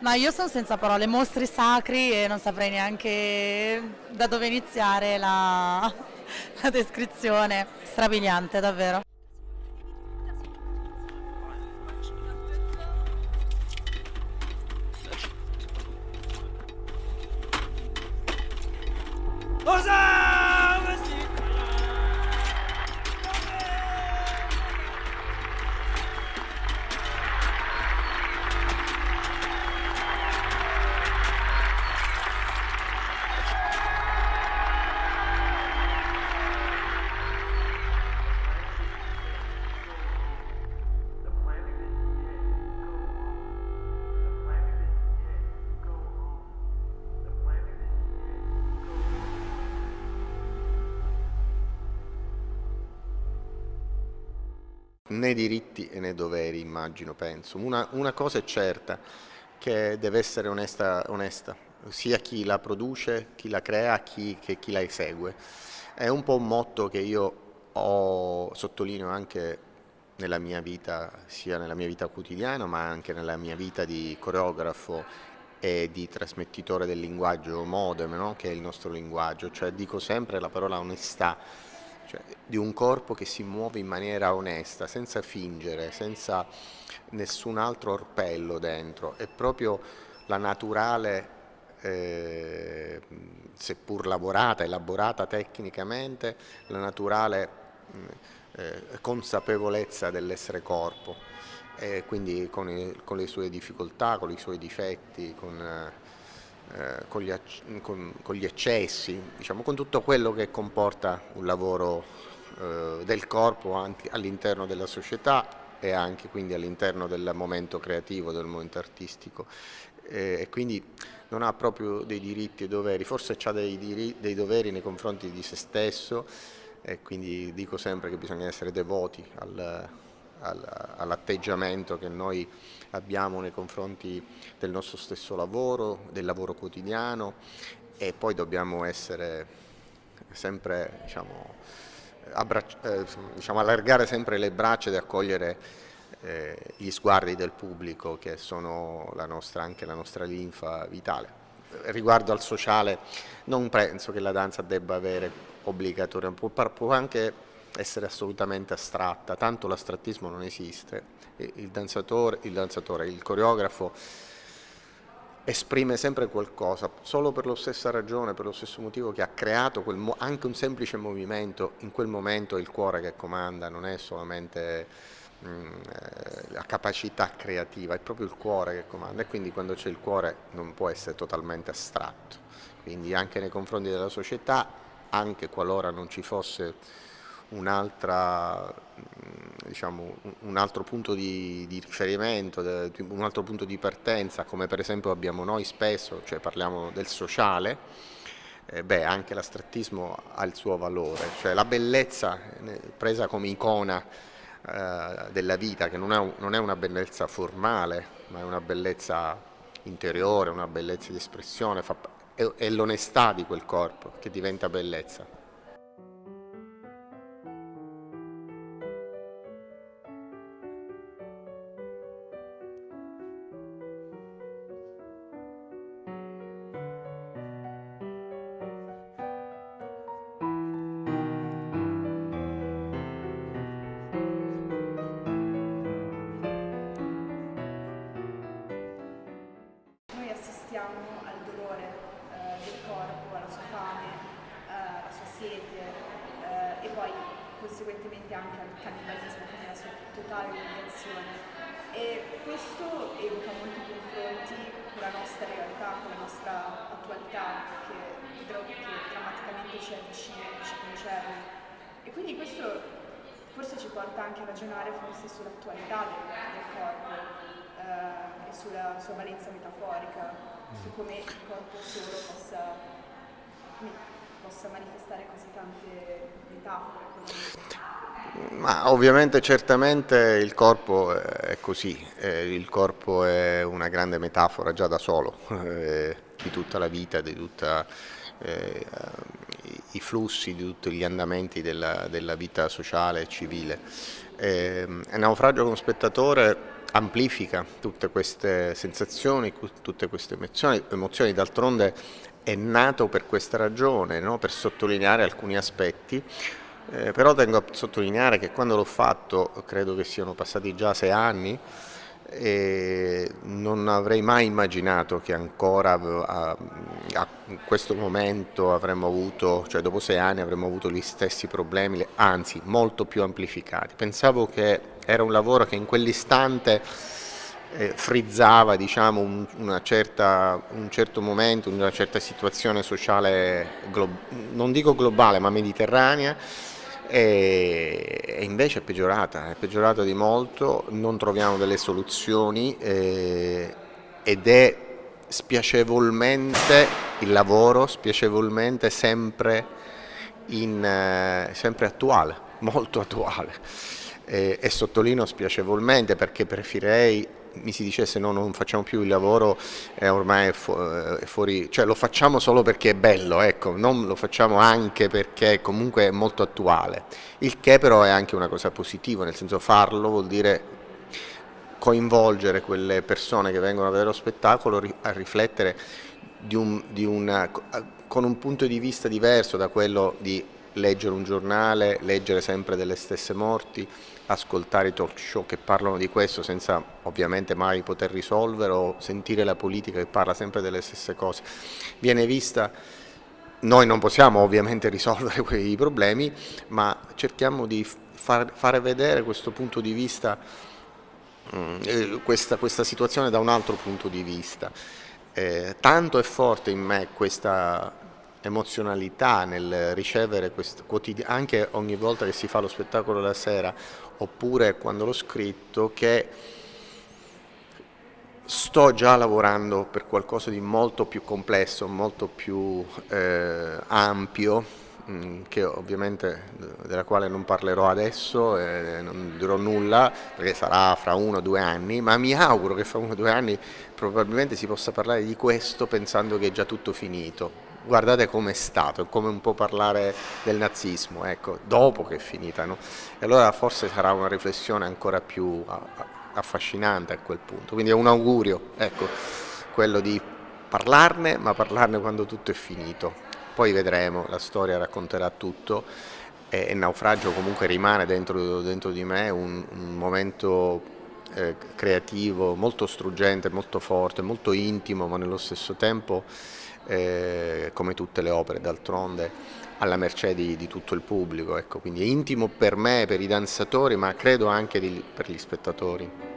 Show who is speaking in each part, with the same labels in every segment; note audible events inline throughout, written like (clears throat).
Speaker 1: Ma io sono senza parole, mostri sacri e non saprei neanche da dove iniziare la, (laughs) la descrizione. Strabiliante, davvero.
Speaker 2: Né diritti né doveri, immagino, penso. Una, una cosa è certa, che deve essere onesta, onesta, sia chi la produce, chi la crea, chi, che chi la esegue. È un po' un motto che io ho, sottolineo anche nella mia vita, sia nella mia vita quotidiana, ma anche nella mia vita di coreografo e di trasmettitore del linguaggio modem, no? che è il nostro linguaggio, cioè dico sempre la parola onestà, cioè di un corpo che si muove in maniera onesta, senza fingere, senza nessun altro orpello dentro, è proprio la naturale, eh, seppur lavorata, elaborata tecnicamente, la naturale eh, consapevolezza dell'essere corpo, e quindi con, il, con, le sue difficoltà, con i suoi difetti, con... Eh, eh, con, gli, con, con, gli, eccessi, diciamo, con tutto quello che comporta un lavoro eh, del corpo all'interno della società e anche quindi all'interno del momento creativo, del momento artistico. e quindi non ha proprio dei diritti e doveri, forse ha dei, dei doveri nei confronti di se stesso e quindi dico sempre che bisogna essere devoti al, all'atteggiamento che noi abbiamo nei confronti del nostro stesso lavoro, del lavoro quotidiano e poi dobbiamo essere sempre, diciamo, eh, diciamo, allargare sempre le braccia ed accogliere eh, gli sguardi del pubblico che sono la nostra, anche la nostra linfa vitale. Riguardo al sociale non penso che la danza debba avere obbligatoriamente, può, può anche essere assolutamente astratta, tanto l'astrattismo non esiste, il danzatore, il, danzatore, il coreografo esprime sempre qualcosa, solo per la stessa ragione, per lo stesso motivo che ha creato quel, anche un semplice movimento, in quel momento è il cuore che comanda, non è solamente mm, eh, la capacità creativa, è proprio il cuore che comanda. E quindi quando c'è il cuore non può essere totalmente astratto, quindi anche nei confronti della società, anche qualora non ci fosse un, diciamo, un altro punto di, di, riferimento, un altro punto di partenza, come per esempio abbiamo noi spesso, cioè parliamo del sociale, eh, beh, anche l'astrattismo ha il suo valore, cioè la bellezza eh, presa come icona eh, della vita, che non è, non è una bellezza formale, ma è una bellezza interiore, una bellezza di espressione, fa, è, è l'onestà di quel corpo che diventa bellezza.
Speaker 3: Questo evoca molti confronti con la nostra realtà, con la nostra attualità, che, che drammaticamente ci avvicina, che ci concerne. E quindi questo forse ci porta anche a ragionare forse sull'attualità del, del, corpo eh, e sulla sua valenza metaforica, su mm. come il corpo solo possa possa manifestare così tante metafore.
Speaker 2: Ma ovviamente certamente il corpo è così, eh, il corpo è una grande metafora già da solo (laughs) eh, di tutta la vita, di tutti eh, i flussi, di tutti gli andamenti della, della vita sociale e civile. Eh, Naufragio come spettatore amplifica tutte queste sensazioni, tutte queste emozioni, emozioni d'altronde è nato per questa ragione, no? per sottolineare alcuni aspetti, eh, però tengo a sottolineare che quando l'ho fatto, credo che siano passati già sei anni, e non avrei mai immaginato che ancora a, a, questo momento avremmo avuto, cioè dopo sei anni avremmo avuto gli stessi problemi, anzi molto più amplificati. Pensavo che era un lavoro che in quell'istante eh, frizzava diciamo, un, certa, un, certo momento, una certa situazione sociale, non dico globale ma mediterranea, e, invece è peggiorata, è peggiorata di molto, non troviamo delle soluzioni eh, ed è spiacevolmente il lavoro, spiacevolmente sempre, in, eh, sempre attuale, molto attuale. E, e sottolineo spiacevolmente perché preferirei mi si dicesse no non facciamo più il lavoro è ormai fu è fuori, cioè lo facciamo solo perché è bello, ecco, non lo facciamo anche perché comunque è molto attuale, il che però è anche una cosa positiva, nel senso farlo vuol dire coinvolgere quelle persone che vengono a vedere lo spettacolo a riflettere di un, di una, con un punto di vista diverso da quello di leggere un giornale, leggere sempre delle stesse morti, ascoltare i talk show che parlano di questo senza ovviamente mai poter risolvere o sentire la politica che parla sempre delle stesse cose. Viene vista, noi non possiamo ovviamente (laughs) risolvere quei problemi, ma cerchiamo di far, fare vedere questo punto di vista, mm, questa, questa, situazione da un altro punto di vista. Eh, tanto è forte in me questa emozionalità nel ricevere questo quotidiano, anche ogni volta che si fa lo spettacolo la sera, oppure quando l'ho scritto, che sto già lavorando per qualcosa di molto più complesso, molto più eh, ampio, mm, che ovviamente della quale non parlerò adesso, eh, non dirò nulla perché sarà fra uno o due anni, ma mi auguro che fra uno o due anni probabilmente si possa parlare di questo pensando che è già tutto finito guardate come è stato, è come un po' parlare del nazismo, ecco, dopo che è finita, no? E allora forse sarà una riflessione ancora più affascinante a quel punto, quindi è un augurio, ecco, quello di parlarne, ma parlarne quando tutto è finito, poi vedremo, la storia racconterà tutto e il naufragio comunque rimane dentro, dentro di me un, un momento eh, creativo molto struggente, molto forte, molto intimo, ma nello stesso tempo eh, come tutte le opere d'altronde alla mercé di, di, tutto il pubblico, ecco, quindi è intimo per me, per i danzatori, ma credo anche di, per gli spettatori.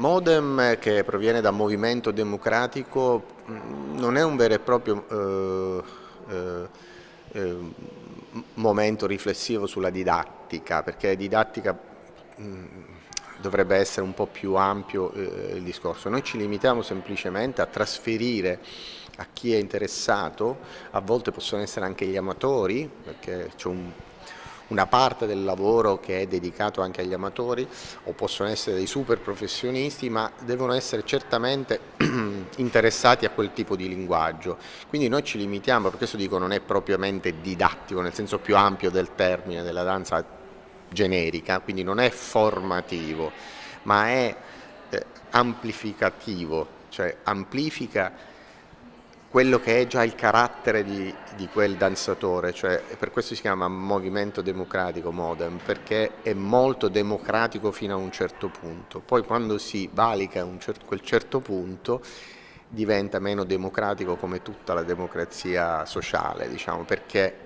Speaker 2: Modem che proviene da Movimento Democratico mm, non è un vero e proprio eh, eh, eh, momento riflessivo sulla didattica, perché didattica mh, mm, dovrebbe essere un po' più ampio eh, il discorso. Noi ci limitiamo semplicemente a trasferire a chi è interessato, a volte possono essere anche gli amatori, perché c'è un una parte del lavoro che è dedicato anche agli amatori o possono essere dei super professionisti ma devono essere certamente (clears throat) interessati a quel tipo di linguaggio. Quindi noi ci limitiamo, per questo dico non è propriamente didattico nel senso più ampio del termine della danza generica quindi non è formativo ma è eh, amplificativo cioè amplifica quello che è già il carattere di, di, quel danzatore, cioè per questo si chiama movimento democratico modem, perché è molto democratico fino a un certo punto, poi quando si valica cer quel certo punto diventa meno democratico come tutta la democrazia sociale, diciamo, perché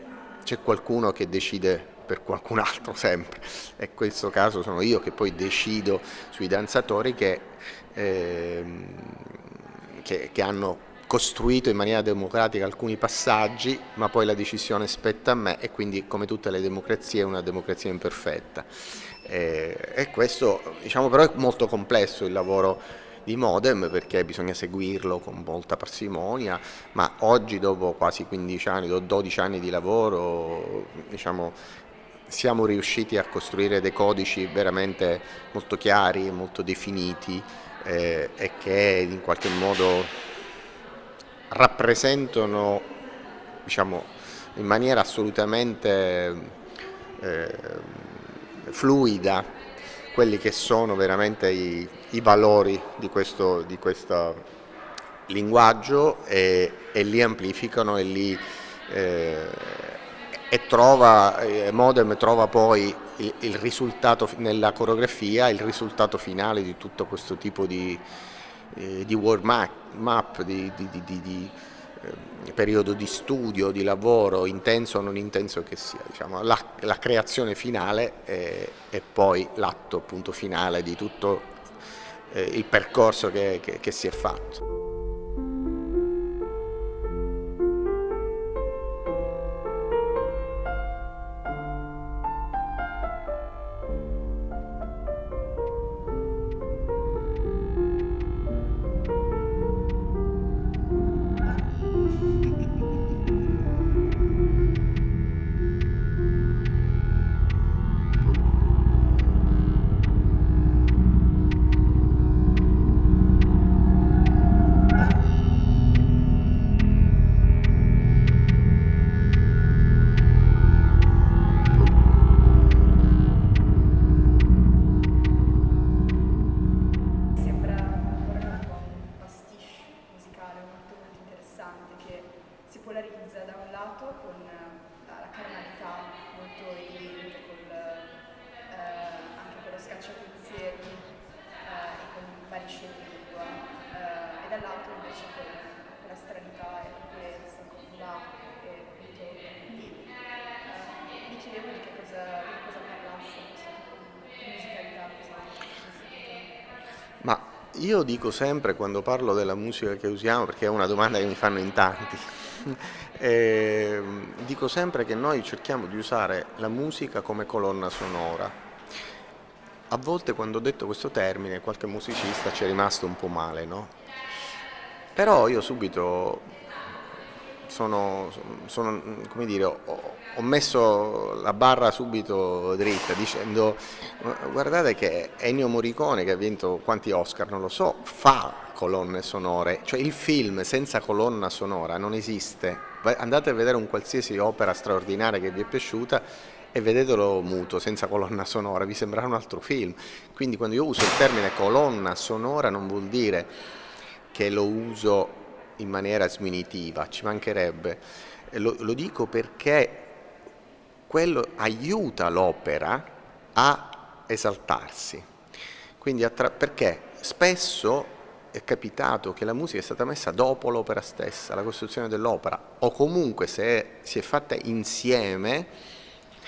Speaker 2: c'è qualcuno che decide per qualcun altro (laughs) sempre. E in questo caso sono io che poi decido sui danzatori che, eh, che, che hanno costruito in maniera democratica alcuni passaggi, ma poi la decisione spetta a me e quindi come tutte le democrazie è una democrazia imperfetta. E, e questo diciamo, però è molto complesso il lavoro di modem perché bisogna seguirlo con molta parsimonia, ma oggi dopo quasi 15 anni, 12 anni di lavoro, diciamo, siamo riusciti a costruire dei codici veramente molto chiari, molto definiti eh, e che in qualche modo rappresentano diciamo, in maniera assolutamente eh, fluida quelli che sono veramente i, i valori di questo, di questo linguaggio e, e, li amplificano e li eh, e trova, eh, Modem trova poi il, il, risultato nella coreografia, il risultato finale di tutto questo tipo di, eh, di world map, map di, di, di eh, periodo di studio, di lavoro, intenso o non intenso che sia. Diciamo, la, la, creazione finale è, è poi l'atto finale di tutto eh, il percorso che, che, che si è fatto. Io dico sempre quando parlo della musica che usiamo, perché è una domanda che mi fanno in tanti, (laughs) eh, dico sempre che noi cerchiamo di usare la musica come colonna sonora. A volte quando ho detto questo termine qualche musicista ci è rimasto un po' male, no? Però io subito sono, sono come dire, ho, ho, messo la barra subito dritta dicendo guardate che Ennio Morricone che ha vinto quanti Oscar non lo so fa colonne sonore. Cioè il film senza colonna sonora non esiste. Andate a vedere un qualsiasi opera straordinaria che vi è piaciuta e vedetelo muto, senza colonna sonora, vi sembrerà un altro film. Quindi quando io uso il termine colonna sonora non vuol dire che lo uso in maniera sminitiva, ci mancherebbe. Lo, lo dico perché quello aiuta l'opera a esaltarsi. Quindi perché spesso è capitato che la musica è stata messa dopo l'opera stessa, la costruzione dell'opera, o comunque se si è fatta insieme,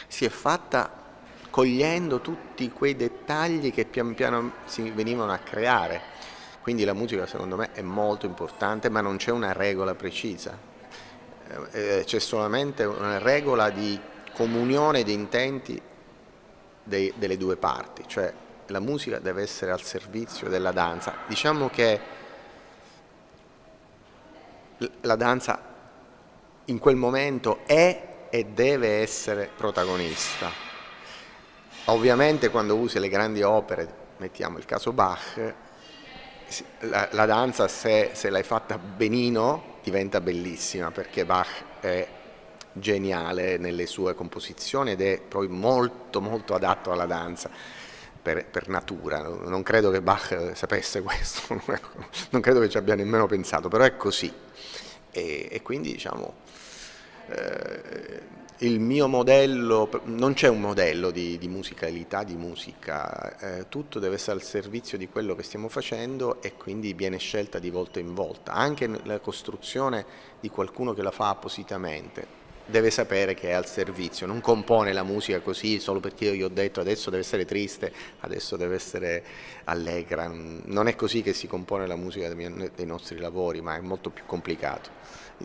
Speaker 2: si è fatta cogliendo tutti quei dettagli che pian piano si venivano a creare. Quindi la musica secondo me è molto importante ma non c'è una regola precisa, eh, eh, c'è solamente una regola di comunione di intenti dei, delle due parti, cioè la musica deve essere al servizio della danza. Diciamo che la danza in quel momento è e deve essere protagonista. Ovviamente quando usi le grandi opere, mettiamo il caso Bach, la, la danza se, se l'hai fatta benino diventa bellissima perché Bach è geniale nelle sue composizioni ed è poi molto molto adatto alla danza per, per natura, non credo che Bach sapesse questo, (laughs) non credo che ci abbia nemmeno pensato, però è così. E, e quindi diciamo eh, il mio modello, non c'è un modello di, di, musicalità, di musica, eh, tutto deve essere al servizio di quello che stiamo facendo e quindi viene scelta di volta in volta, anche la costruzione di qualcuno che la fa appositamente deve sapere che è al servizio, non compone la musica così solo perché io gli ho detto adesso deve essere triste, adesso deve essere allegra, non è così che si compone la musica dei nostri lavori, ma è molto più complicato.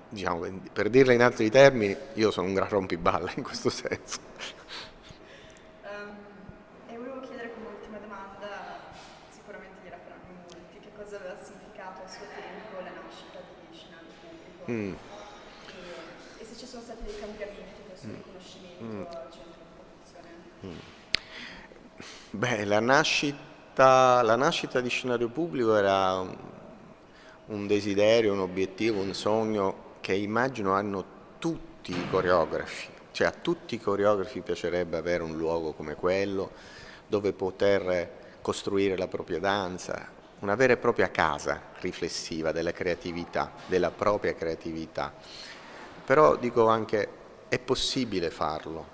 Speaker 2: Diciamo, per dirla in altri termini, io sono un gran rompiballa in questo senso.
Speaker 3: Ehm, e volevo chiedere come ultima domanda, sicuramente gliela faranno molti, che cosa aveva significato a suo tempo la nascita di Shinano Pubblico? Mm ci sono stati dei cambiamenti questo mm. riconoscimento mm. al centro di produzione?
Speaker 2: Beh, la nascita, la nascita, di scenario pubblico era un desiderio, un obiettivo, un sogno che immagino hanno tutti i coreografi, cioè a tutti i coreografi piacerebbe avere un luogo come quello dove poter costruire la propria danza, una vera e propria casa riflessiva della creatività, della propria creatività. Però dico anche, è possibile farlo,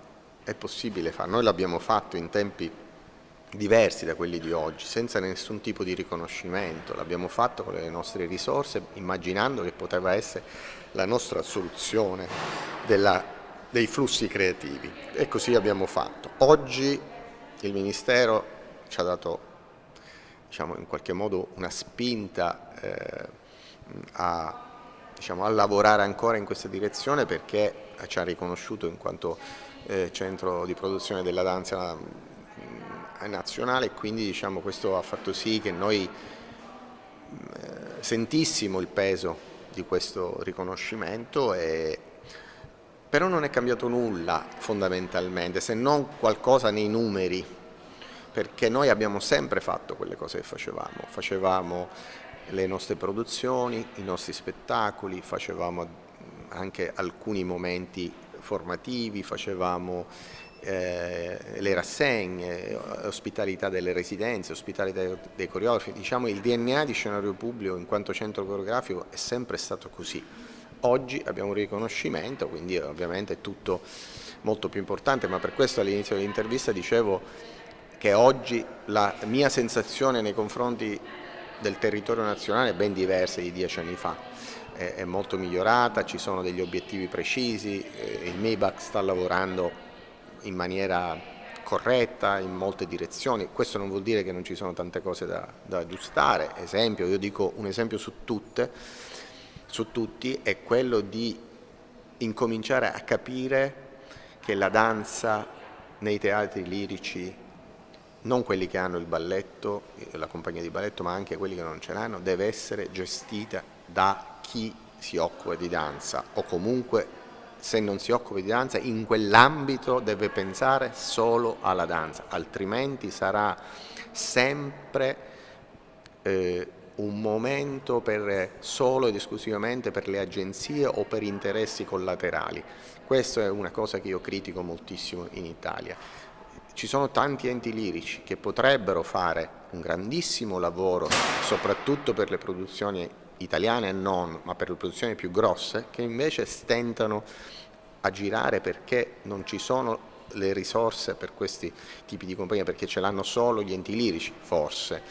Speaker 2: è possibile farlo. Noi l'abbiamo fatto in tempi diversi da quelli di oggi, senza nessun tipo di riconoscimento, l'abbiamo fatto con le nostre risorse, immaginando che poteva essere la nostra soluzione della, dei flussi creativi e così abbiamo fatto. Oggi il Ministero ci ha dato diciamo, in qualche modo una spinta eh, a, diciamo, a, lavorare ancora in questa direzione perché ci ha riconosciuto in quanto eh, centro di produzione della danza mm, nazionale e quindi diciamo, questo ha fatto sì che noi eh, sentissimo il peso di questo riconoscimento e, però non è cambiato nulla fondamentalmente se non qualcosa nei numeri perché noi abbiamo sempre fatto quelle cose che facevamo, facevamo le nostre produzioni, i nostri spettacoli, facevamo anche alcuni momenti formativi, facevamo eh, le rassegne, ospitalità delle residenze, ospitalità dei coreografi, diciamo il DNA di scenario pubblico in quanto centro coreografico è sempre stato così. Oggi abbiamo un riconoscimento, quindi ovviamente è tutto molto più importante, ma per questo all'inizio dell'intervista dicevo che oggi la mia sensazione nei confronti del territorio nazionale ben diversa di dieci anni fa, è, molto migliorata, ci sono degli obiettivi precisi, eh, il MIBAC sta lavorando in maniera corretta in molte direzioni, questo non vuol dire che non ci sono tante cose da, da aggiustare, esempio, io dico un esempio su tutte, su tutti è quello di incominciare a capire che la danza nei teatri lirici non quelli che hanno il balletto, la compagnia di balletto, ma anche quelli che non ce l'hanno, deve essere gestita da chi si occupa di danza o comunque se non si occupa di danza in quell'ambito deve pensare solo alla danza, altrimenti sarà sempre eh, un momento per, solo ed esclusivamente per le agenzie o per interessi collaterali. Questa è una cosa che io critico moltissimo in Italia. Ci sono tanti enti lirici che potrebbero fare un grandissimo lavoro, soprattutto per le produzioni italiane e non, ma per le produzioni più grosse, che invece stentano a girare perché non ci sono le risorse per questi tipi di compagnie, perché ce l'hanno solo gli enti lirici, forse.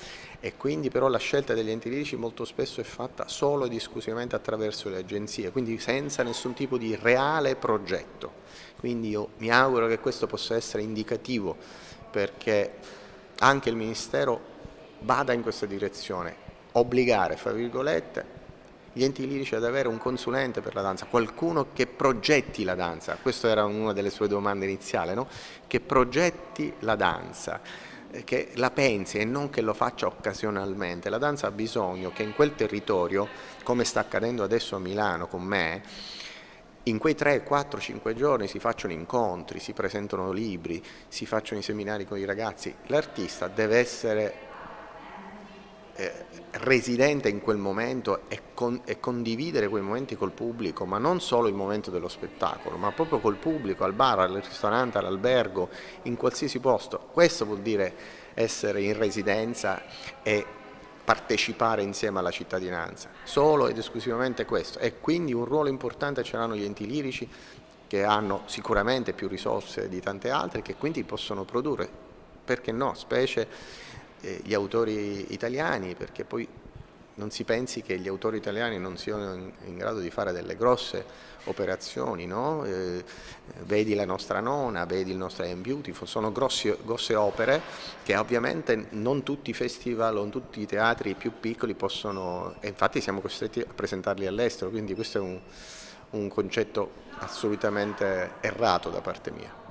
Speaker 2: E quindi però la scelta degli enti lirici molto spesso è fatta solo ed esclusivamente attraverso le agenzie, quindi senza nessun tipo di reale progetto. Quindi io mi auguro che questo possa essere indicativo perché anche il Ministero vada in questa direzione, obbligare, fra virgolette, gli enti lirici ad avere un consulente per la danza, qualcuno che progetti la danza, questa era una delle sue domande iniziali, no? che progetti la danza, che la pensi e non che lo faccia occasionalmente. La danza ha bisogno che in quel territorio, come sta accadendo adesso a Milano con me, in quei 3, 4, 5 giorni si facciano incontri, si presentano libri, si facciano i seminari con i ragazzi. L'artista deve essere eh, residente in quel momento e, con, e, condividere quei momenti col pubblico, ma non solo il momento dello spettacolo, ma proprio col pubblico, al bar, al ristorante, all'albergo, in qualsiasi posto. Questo vuol dire essere in residenza e partecipare insieme alla cittadinanza, solo ed esclusivamente questo. E quindi un ruolo importante ce l'hanno gli enti lirici che hanno sicuramente più risorse di tante altre che quindi possono produrre, perché no, specie eh, gli autori italiani, perché poi non si pensi che gli autori italiani non siano in, in grado di fare delle grosse operazioni, no? eh, vedi la nostra nona, vedi il nostro I Beautiful, sono grossi, grosse opere che ovviamente non tutti i festival, non tutti i teatri più piccoli possono, e infatti siamo costretti a presentarli all'estero, quindi questo è un, un concetto assolutamente errato da parte mia.